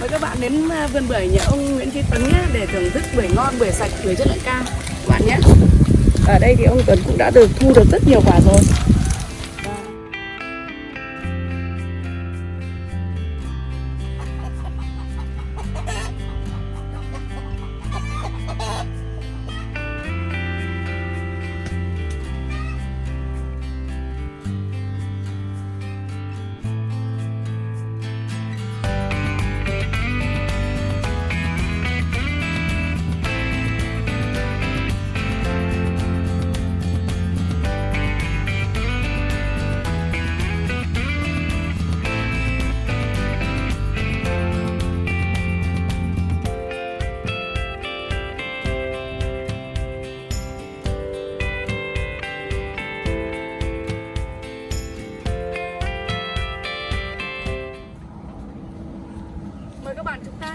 Mời các bạn đến à, vườn bưởi nhà ông Nguyễn Trí Tuấn nhé để thưởng thức bưởi ngon, bưởi sạch, bưởi chất lượng cao các bạn nhé. Ở đây thì ông Tuấn cũng đã được thu được rất nhiều quả rồi.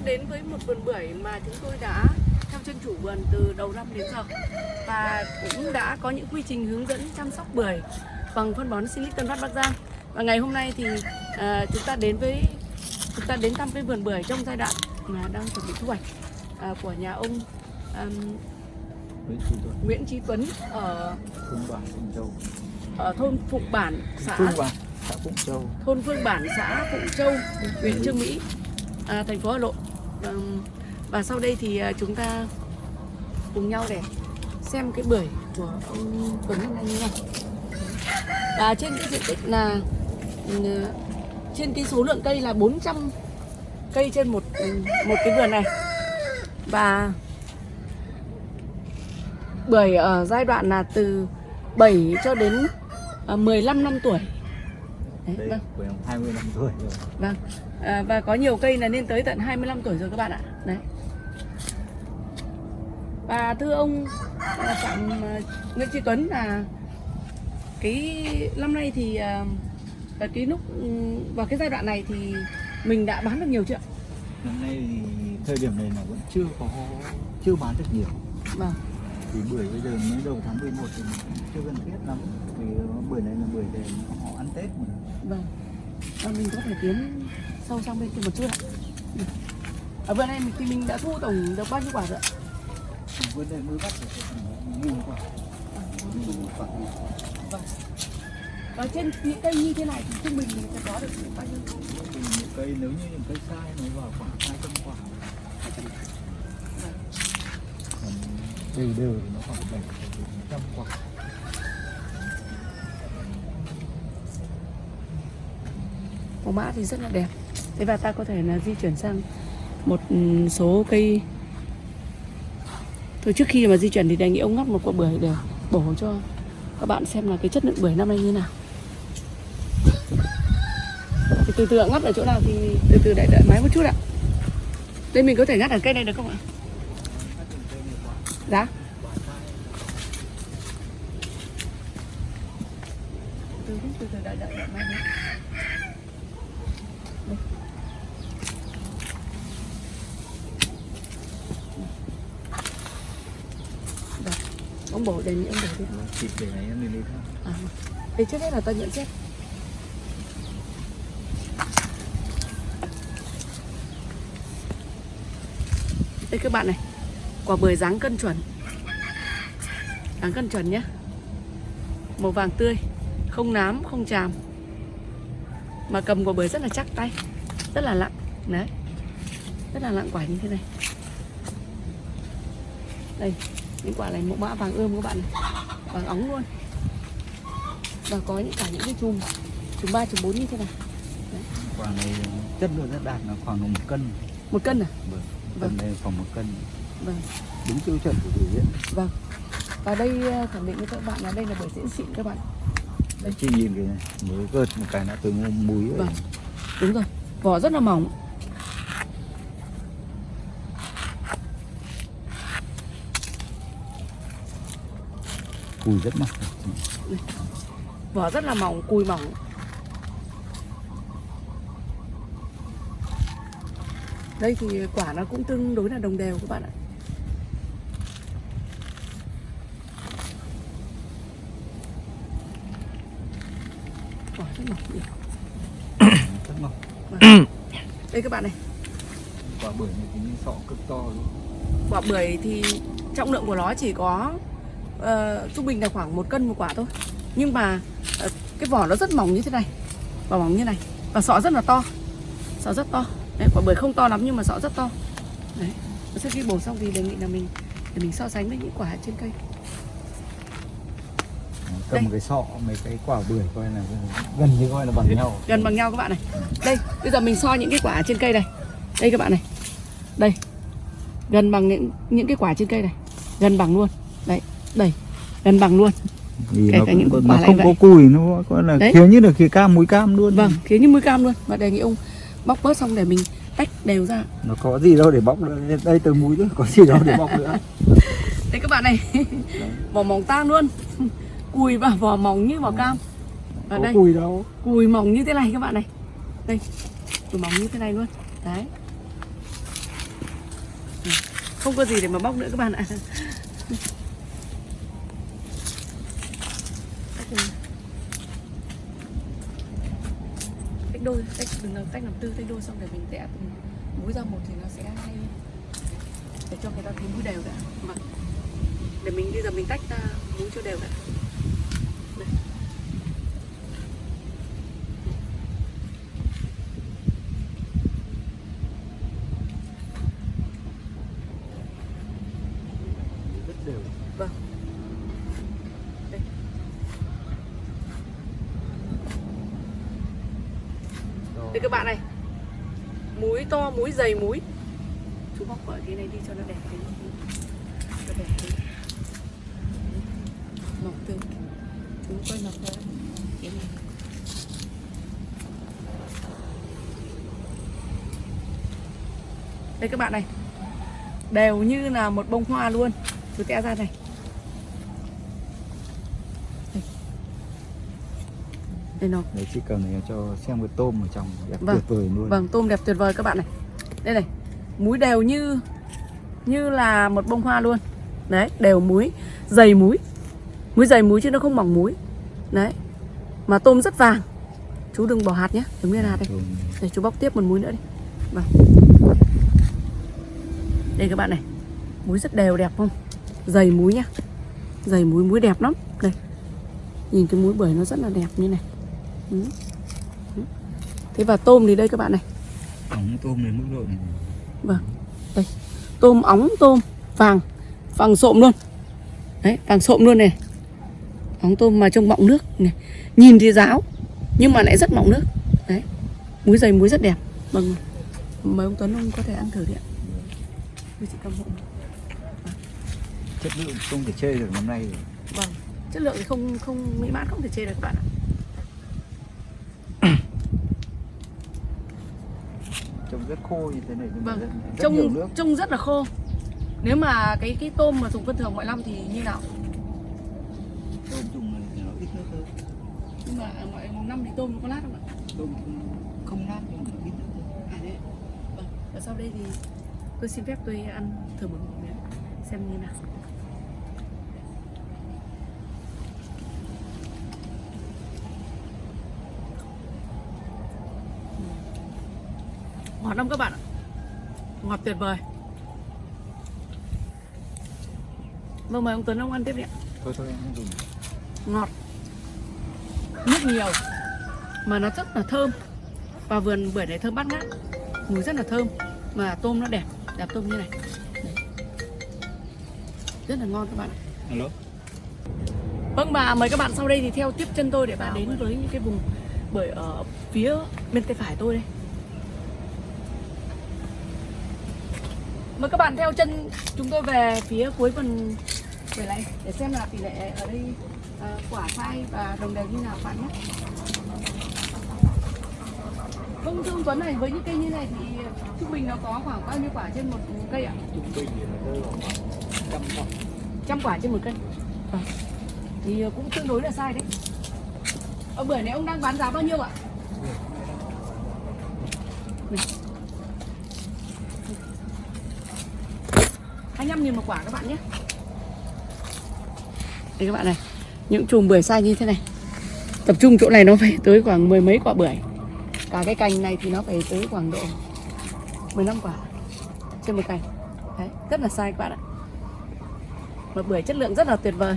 Đến với một vườn bưởi mà chúng tôi đã theo chân chủ vườn từ đầu năm đến giờ và cũng đã có những quy trình hướng dẫn chăm sóc bưởi bằng phân bón Silic Tân Phát Bắc Giang. Và ngày hôm nay thì à, chúng ta đến với chúng ta đến thăm cái vườn bưởi trong giai đoạn mà đang chuẩn bị thu hoạch à, của nhà ông à, Nguyễn Trí Tuấn, ở Phương Bản, Phụng Châu. ở thôn Phụng Bản, xã Phương Bản, xã Phụng Châu. thôn Phương Bản, xã Phụng Châu, huyện Trương Mỹ, à, thành phố Hà Nội. Và sau đây thì à, chúng ta cùng nhau để xem cái bưởi của ông Tuấn năm nay như thế nào. Và trên cái diện tích là ừ, trên cái số lượng cây là 400 cây trên một một cái vườn này. Và bưởi ở giai đoạn là từ 7 cho đến à, 15 năm tuổi. Đấy, Đây, vâng. của em 20 năm tuổi rồi. Vâng. À, và có nhiều cây là lên tới tận 25 tuổi rồi các bạn ạ. Đấy. Và thưa ông à, Phạm à, Nguyễn Trí Tuấn là cái năm nay thì và cái lúc ừ, vào cái giai đoạn này thì mình đã bán được nhiều chưa? Năm nay thì thời điểm này là vẫn chưa có chưa bán được nhiều. Vâng. Thì bưởi bây giờ mới đầu tháng 11 thì chưa cần thiết lắm. Vì bưởi này là bưởi để họ ăn Tết mà. Vâng. Và mình có thể tiến sâu sang bên kia một chút ạ. Ở vườn này thì mình đã thu tổng được bao nhiêu quả rồi ạ? Bưởi này mới bắt được nghìn quả. Vâng. Trên những cây như thế này thì trung bình mình sẽ có được bao nhiêu? những cây nếu như những cây sai nó vào khoảng 200 quả. Đều đều nó khoảng 7 đến 100 quả. màu mã thì rất là đẹp thế và ta có thể là di chuyển sang một ừ, số cây. Thôi trước khi mà di chuyển thì đề nghị ông ngắt một quả bưởi để bổ cho các bạn xem là cái chất lượng bưởi năm nay như nào. Thì từ từ ạ, ngắt ở chỗ nào thì từ từ đợi đợi máy một chút ạ. Đây mình có thể ngắt ở cây này được không ạ? Dạ từ từ từ từ đợi đợi đợi máy đến ông bổ đề nghị ông bổ đi Thịt để này em lên đi thôi. à, thì trước hết là ta nhận xét. Đây các bạn này quả bưởi dáng cân chuẩn. Dáng cân chuẩn nhé màu vàng tươi không nám không chàm. Mà cầm quả bưởi rất là chắc tay rất là nặng đấy. Rất là nặng quả như thế này. Đây những quả này mẫu mã vàng ươm các bạn này. Vàng óng luôn. Và có những cả những cái chùm chùm ba chùm bốn như thế này. Quả này chất lượng rất đạt là khoảng một cân. Một cân à? Vâng Vâng. cân này khoảng một cân. Vâng. Đúng tiêu chuẩn của biểu diễn vâng. Và đây ờ, khẳng định với các bạn là đây là bưởi diễn xịn các bạn. Đấy chị nhìn cái này. Mới gợt một cái đã từ múi Vâng. đúng rồi. Vỏ rất là mỏng cùi rất mỏng. Vỏ rất là mỏng cùi mỏng. Đây thì quả nó cũng tương đối là đồng đều các bạn ạ. Quả rất mỏng nhỉ? rất mỏng. Vâng. đây các bạn này. Quả bưởi này thì như sọ cực to luôn quả bưởi thì trọng lượng của nó chỉ có ờ, trung bình là khoảng một cân một quả thôi. Nhưng mà ờ, cái vỏ nó rất mỏng như thế này. Vỏ mỏng như này. Và sọ rất là to. Sọ rất to. Đấy, quả bưởi không to lắm nhưng mà sọ rất to. Đấy sau khi bổ xong thì đề nghị là mình để mình so sánh với những quả trên cây. Cầm Đây. cái sọ mấy cái quả bưởi coi là gần như coi là bằng nhau. Gần bằng nhau các bạn này. Đây bây giờ mình so những cái quả trên cây này. Đây các bạn này. Đây. Gần bằng những những cái quả trên cây này. Gần bằng luôn. Đấy đây gần bằng luôn. Vì Kể nó, cả những quả nó không vậy. có cùi nó coi là Đấy. thiếu như được cái cam muối cam luôn. Vâng thế như mũi cam luôn. Và đề nghị ông bóc bớt xong để mình tách đều ra. Nó có gì đâu để bóc nữa. Đây từ muối nữa có gì đâu để bóc nữa. Đây các bạn này vỏ mỏng tang luôn. Cùi và vỏ mỏng như vỏ cam. Và có đây cùi đâu. cùi mỏng như thế này các bạn này. Đây cùi mỏng như thế này luôn. Đấy. Không có gì để mà bóc nữa các bạn ạ tách đôi, tách, đừng làm tách làm tư, tách đôi xong để mình sẽ từng múi ra một thì nó sẽ hay. Để cho người ta thấy múi đều đã mà vâng. để mình, bây giờ mình tách ra múi cho đều đã đây. rất đều Vâng. Đây. Đây các bạn này Múi to, múi dày múi Chú bóc vợ cái này đi cho nó đẹp tí. Cho đẹp tí. Mọc từ Chú coi mọc ra. Cái này. Đây các bạn này. Đều như là một bông hoa luôn. Chú tẽ ra này. Đây nó đấy chỉ cần để cho xem cái tôm ở trong đẹp Vâng. tuyệt vời luôn Vâng, tôm đẹp tuyệt vời các bạn này. Đây này, múi đều như như là một bông hoa luôn. Đấy, đều múi, dày múi. Múi dày múi chứ nó không mỏng múi. Đấy. Mà tôm rất vàng. Chú đừng bỏ hạt nhé, đừng nguyên hạt đây. Để chú bóc tiếp một múi nữa đi. Vâng. Đây các bạn này. Múi rất đều đẹp không? Dày múi nhá. Dày múi múi đẹp lắm. Đây. Nhìn cái múi bưởi nó rất là đẹp như này. Ừ. Ừ. Thế và tôm thì đây các bạn này. ống tôm đến mức độ này Vâng. Đây. Tôm óng tôm vàng, vàng sộm luôn. Đấy, vàng sộm luôn này. Óng tôm mà trông mọng nước này. Nhìn thì ráo nhưng mà lại rất mọng nước. Đấy. Muối dày muối rất đẹp. Vâng. Mời ông Tuấn ông có thể ăn thử đi ạ. Với chị cầm hộ. chất lượng không thể chê được năm nay rồi. Vâng. Chất lượng thì không không mỹ mãn không thể chê được các bạn ạ. Rất khô như thế này nhưng mà Vâng. rất, rất nhiều nước trông rất là khô. Nếu mà cái cái tôm mà dùng cân thường mọi năm thì như nào? tôm dùng thì nó ít nước hơn Nhưng mà mọi một năm thì tôm nó có lát không ạ? tôm không nát nhưng mà ít nước hơn À đấy. Vâng. Và sau đây thì tôi xin phép tôi ăn thử một miếng xem như nào. Ngọt lắm các bạn ạ. Ngọt tuyệt vời. Vâng mời ông Tuấn ông ăn tiếp đi ạ. thôi thôi em không dùng ngọt nước nhiều mà nó rất là thơm và vườn bưởi này thơm bát ngát mùi rất là thơm mà tôm nó đẹp đẹp tôm như này Đấy. rất là ngon các bạn ạ. alo vâng và mời các bạn sau đây thì theo tiếp chân tôi để bạn đến với những cái vùng bưởi ở phía bên tay phải tôi đây mời các bạn theo chân chúng tôi về phía cuối vườn bưởi này để xem là tỷ lệ ở đây à, quả sai và đồng đều như nào các bạn nhé Vâng thưa ông Tuấn này với những cây như này thì trung bình nó có khoảng bao nhiêu quả trên một cây ạ? trung bình thì nó rơi vào khoảng trăm quả trăm quả trên một cây Vâng. thì cũng tương đối là sai đấy ở bưởi này ông đang bán giá bao nhiêu ạ hai mươi nghìn một quả các bạn nhé. Đây các bạn này, những chùm bưởi sai như thế này. Tập trung chỗ này nó phải tới khoảng mười mấy quả bưởi. Cả cái cành này thì nó phải tới khoảng độ 15 quả. Trên một cành. Đấy, rất là sai các bạn ạ. Một bưởi chất lượng rất là tuyệt vời.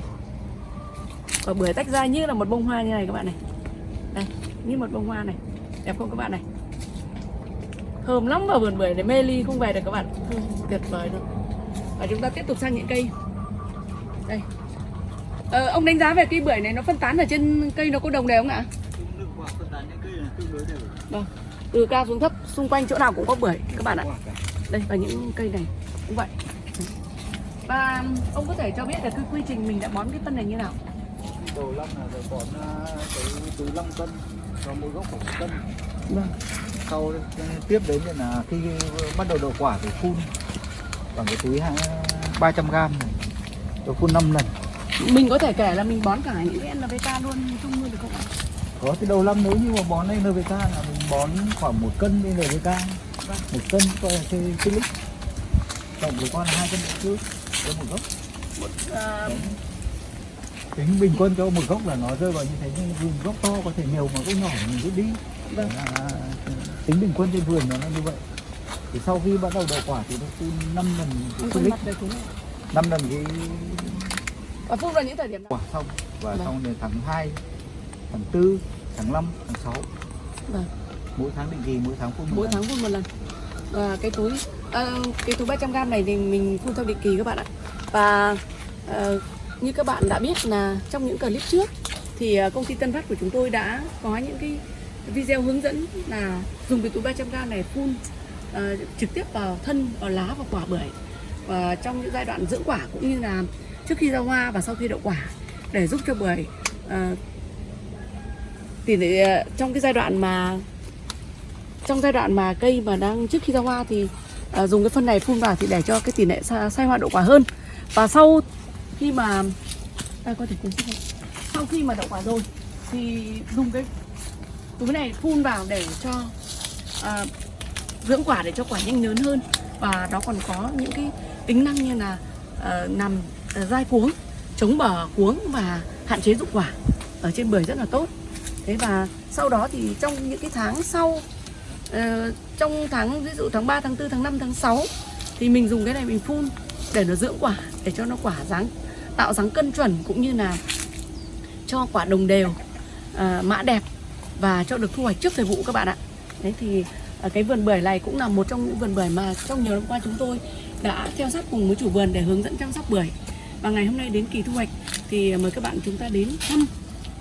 Và bưởi tách ra như là một bông hoa như này các bạn này. Đây, như một bông hoa này. Đẹp không các bạn này? Thơm lắm vào vườn bưởi để mê ly không về được các bạn. Thơm tuyệt vời luôn và chúng ta tiếp tục sang những cây. Đây. Ờ, ông đánh giá về cây bưởi này nó phân tán ở trên cây nó có đồng đều không ạ? Vâng. Từ cao xuống thấp xung quanh chỗ nào cũng có bưởi các bạn ạ. Đây và những cây này cũng vậy. Và ông có thể cho biết là cái quy trình mình đã bón cái phân này như nào? Đầu năm là phải bón à, cái túi 5 cân cho mỗi gốc khoảng một cân. vâng. Sau tiếp đến là khi bắt đầu đậu quả thì phun bằng cái túi hai- 300 gram này. Tôi phun 5 lần. mình có thể kể là mình bón cả những cái NPK luôn chung luôn được không ạ Có cái đầu năm nếu như mà bón NPK là mình bón khoảng một cân NPK. Vâng. Một cân coi là cái lít. Tổng của con là hai cân trước cho một gốc. Ờ, tính bình quân cho một gốc là nó rơi vào như thế nhưng vườn gốc to có thể nhiều mà gốc nhỏ thì mình rút đi vâng là tính bình quân trên vườn nó là như vậy thì sau khi bắt đầu đậu quả thì nó phun 5 lần cái quên lít mặt được đúng không năm lần cái và phun vào những thời điểm nào? quả xong. Và Vâng. xong đến tháng 2 tháng 4 tháng 5 tháng 6 vâng. Mỗi tháng định kỳ mỗi tháng phun mỗi lần. tháng phun một lần. Và cái túi ờ, cái túi 300 gram này thì mình phun theo định kỳ các bạn ạ. Và ờ, như các bạn đã biết là trong những clip trước thì ờ, công ty Tân Phát của chúng tôi đã có những cái video hướng dẫn là dùng cái túi 300 gram này phun Ờ, trực tiếp vào thân vào lá và quả bưởi. Và trong những giai đoạn dưỡng quả cũng như là trước khi ra hoa và sau khi đậu quả để giúp cho bưởi uh, tỷ lệ trong cái giai đoạn mà trong giai đoạn mà cây mà đang trước khi ra hoa thì uh, dùng cái phân này phun vào thì để cho cái tỷ lệ sa- sai hoa đậu quả hơn. Và sau khi mà ta có thể cùng sau khi mà đậu quả rồi thì dùng cái túi này phun vào để cho uh, dưỡng quả để cho quả nhanh lớn hơn. Và nó còn có những cái tính năng như là uh, nằm uh, dai cuống chống bở cuống và hạn chế dụng quả ở trên bưởi rất là tốt. Thế và sau đó thì trong những cái tháng sau uh, trong tháng ví dụ tháng 3, tháng 4, tháng 5, tháng 6 thì mình dùng cái này mình phun để nó dưỡng quả để cho nó quả dáng tạo dáng cân chuẩn cũng như là cho quả đồng đều uh, mã đẹp và cho được thu hoạch trước thời vụ các bạn ạ. Đấy thì à, cái vườn bưởi này cũng là một trong những vườn bưởi mà trong nhiều năm qua chúng tôi đã theo sát cùng với chủ vườn để hướng dẫn chăm sóc bưởi. Và ngày hôm nay đến kỳ thu hoạch thì mời các bạn chúng ta đến thăm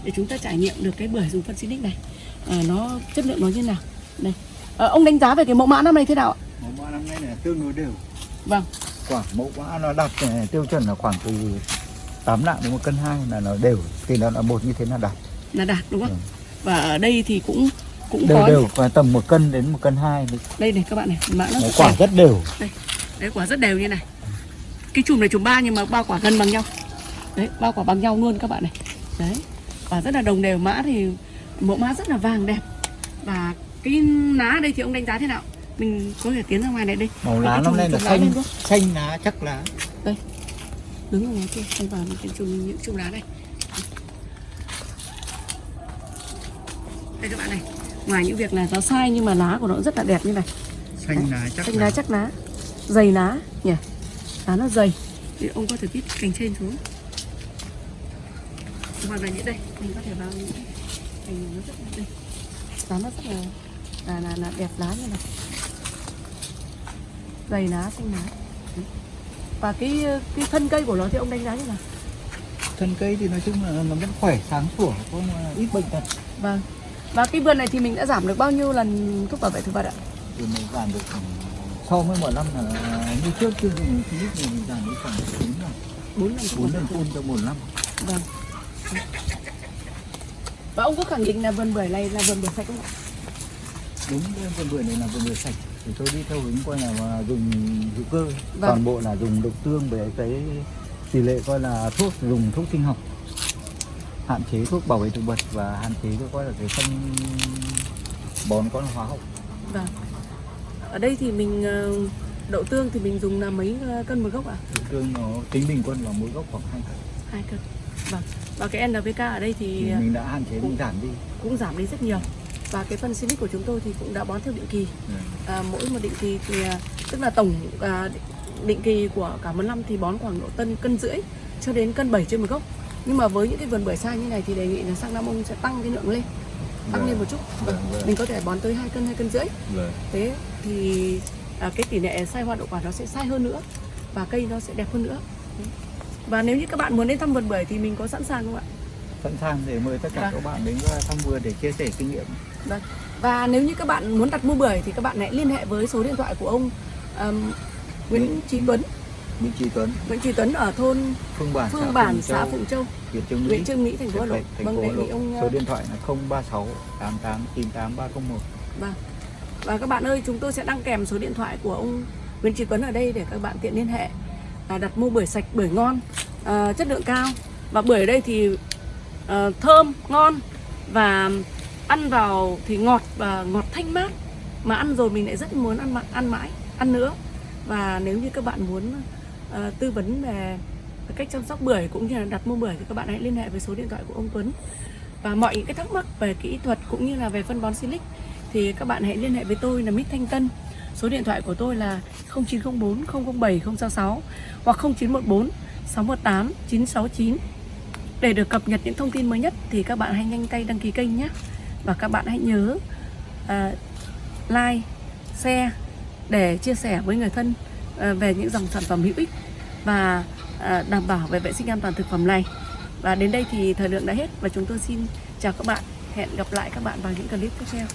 để chúng ta trải nghiệm được cái bưởi dùng phân Sinic này. À, nó chất lượng nó như nào? Đây. Ờ, ông đánh giá về cái mẫu mã năm nay thế nào ạ? mẫu mã năm nay là tương đối đều. Vâng, quả mẫu mã nó đạt tiêu chuẩn là khoảng từ 8 lạng đến một cân hai là nó đều. Thì nó là một như thế là đạt. Là đạt đúng không? Ừ. Và ở đây thì cũng cũng đều có đều và tầm một cân đến một cân hai đây này các bạn này, mã nó nó quả đẹp. rất đều Đấy quả rất đều như này. Cái chùm này chùm ba nhưng mà ba quả gần bằng nhau. Đấy, ba quả bằng nhau luôn các bạn này. Đấy. Quả rất là đồng đều mã thì mẫu mã rất là vàng đẹp. Và cái lá đây thì ông đánh giá thế nào? Mình có thể tiến ra ngoài này đây. màu lá năm nay là xanh lên xanh lá chắc lá đứng ở ngoài kia anh vào những cái chùm những chùm lá này đây các bạn này ngoài những việc là nó sai nhưng mà lá của nó rất là đẹp như này. Xanh lá chắc xanh lá chắc lá. Dày lá nhỉ? Lá nó dày. Thì ông có thể viết cành trên xuống. Hoặc là những đây mình có thể vào những cái cành nó rất là đây lá nó rất là là là, là đẹp lá như này. Dày lá xanh lá. Và cái cái thân cây của nó thì ông đánh giá như nào? Thân cây thì nói chung là nó vẫn khỏe sáng sủa có mà ít bệnh tật. Vâng. Và cái vườn này thì mình đã giảm được bao nhiêu lần thuốc bảo vệ thực vật ạ? thì mình giảm được khoảng- so với mọi năm là như trước dùng khí thì mình giảm được khoảng bốn lần 4 lần thuốc bốn bảo lần vệ phun cho một năm Vâng. Và ông có khẳng định là vườn bưởi này là vườn bưởi sạch không ạ? đúng vườn bưởi này là vườn bưởi sạch thì tôi đi theo hướng coi là mà dùng hữu cơ Vâng. toàn bộ là dùng độc tương với cái tỷ lệ coi là thuốc dùng thuốc sinh học hạn chế thuốc bảo vệ thực vật và hạn chế cái coi là cái phân bón có là hóa học Vâng. Ở đây thì mình ờ, đậu tương thì mình dùng là mấy ờ, cân một gốc ạ? độc tương nó tính bình quân là mỗi gốc khoảng hai cân Hai cân. Vâng. Và cái NPK ở đây thì thì ờ, mình đã hạn chế mình giảm đi cũng giảm đi rất nhiều. Và cái phân Silic của chúng tôi thì cũng đã bón theo định kỳ. Ừ. À, mỗi một định kỳ thì à, tức là tổng à, định kỳ của cả một năm thì bón khoảng độ tân cân rưỡi cho đến cân 7 trên một gốc nhưng mà với những cái vườn bưởi sai như này thì đề nghị là sang năm ông sẽ tăng cái lượng lên tăng Vâng. lên một chút Vâng, vâng. mình có thể bón tới hai cân hai cân rưỡi thế thì à, cái tỷ lệ sai hoa đậu quả nó sẽ sai hơn nữa và cây nó sẽ đẹp hơn nữa và nếu như các bạn muốn đến thăm vườn bưởi thì mình có sẵn sàng không ạ sẵn sàng để mời tất cả Vâng. các bạn đến thăm vườn để chia sẻ kinh nghiệm Vâng. Và nếu như các bạn muốn đặt mua bưởi thì các bạn hãy liên hệ với số điện thoại của ông um, Nguyễn Trí Tuấn, Nguyễn Trí Tuấn Nguyễn Trí Tuấn ở thôn Phương Bản Phương Bản, xã Phụng Châu, huyện Trương Mỹ huyện Trương Mỹ, thành phố Hà Nội. Vâng, đề nghị ông số điện thoại là 036 88 98 301 vâng. Và các bạn ơi, chúng tôi sẽ đăng kèm số điện thoại của ông Nguyễn Trí Tuấn ở đây để các bạn tiện liên hệ à, đặt mua bưởi sạch, bưởi ngon, à, chất lượng cao. Và bưởi ở đây thì à, thơm, ngon và ăn vào thì ngọt và ngọt thanh mát. Mà ăn rồi mình lại rất muốn ăn ăn mãi, ăn nữa. Và nếu như các bạn muốn Ờ, tư vấn về cách chăm sóc bưởi cũng như là đặt mua bưởi thì các bạn hãy liên hệ với số điện thoại của ông Tuấn. Và mọi những cái thắc mắc về kỹ thuật cũng như là về phân bón Silic thì các bạn hãy liên hệ với tôi là Mít Thanh Tân. Số điện thoại của tôi là 0904 007 066 hoặc 0914 618 969. Để được cập nhật những thông tin mới nhất thì các bạn hãy nhanh tay đăng ký kênh nhé. Và các bạn hãy nhớ uh, like, share để chia sẻ với người thân Ờ, về những dòng sản phẩm hữu ích và ờ, đảm bảo về vệ sinh an toàn thực phẩm này. Và đến đây thì thời lượng đã hết và chúng tôi xin chào các bạn. Hẹn gặp lại các bạn vào những clip tiếp theo.